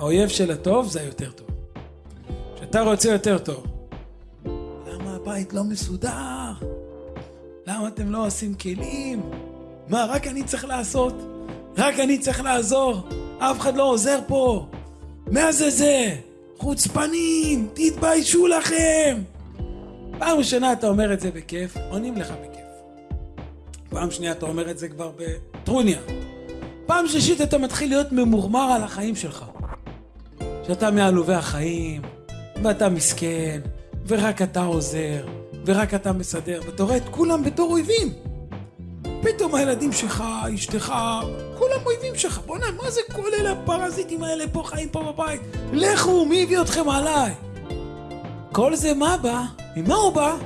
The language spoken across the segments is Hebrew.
האויב של הטוב זה היותר טוב. כשאתה רוצה יותר טוב, למה הבית לא מסודר? למה אתם לא עושים כלים? מה, רק אני צריך לעשות? רק אני צריך לעזור? אף אחד לא עוזר פה. מה זה זה? חוצפנים, תתביישו לכם! פעם ראשונה אתה אומר את זה בכיף, עונים לך בכיף. פעם שנייה אתה אומר את זה כבר בטרוניה. פעם שלישית אתה מתחיל להיות ממורמר על החיים שלך. שאתה מעלובי החיים, ואתה מסכן, ורק אתה עוזר, ורק אתה מסדר, ואתה רואה את כולם בתור אויבים. פתאום הילדים שלך, אשתך, כולם אויבים שלך. בוא'נה, מה זה כל אלה הפרזיטים האלה פה חיים פה בבית? לכו, מי הביא אתכם עליי? כל זה מה בא? ממה הוא בא?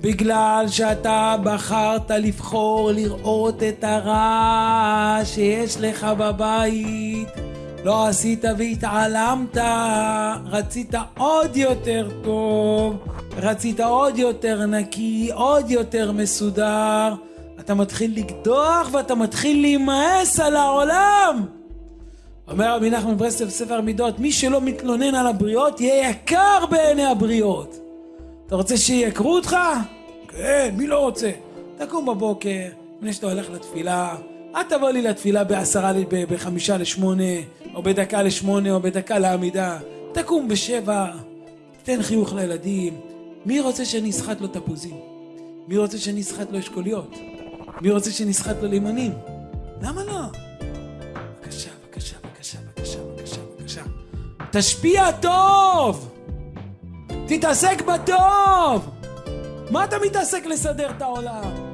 בגלל שאתה בחרת לבחור לראות את הרע שיש לך בבית. לא עשית והתעלמת, רצית עוד יותר טוב, רצית עוד יותר נקי, עוד יותר מסודר. אתה מתחיל לקדוח ואתה מתחיל להימאס על העולם. אומר רבי נחמן ברסלב בספר מידות, מי שלא מתלונן על הבריות יהיה יקר בעיני הבריות. אתה רוצה שייקרו אותך? כן, מי לא רוצה? תקום בבוקר, לפני שאתה הולך לתפילה, אל תבוא לי לתפילה בעשרה, בחמישה לשמונה, או בדקה לשמונה, או בדקה לעמידה. תקום בשבע, תן חיוך לילדים. מי רוצה שאני אסחט לו תפוזים? מי רוצה שאני אסחט לו אשכוליות? מי רוצה שנסחט לו לימונים? למה לא? בבקשה, בבקשה, בבקשה, בבקשה, בבקשה, בבקשה. תשפיע טוב! תתעסק בטוב! מה אתה מתעסק לסדר את העולם?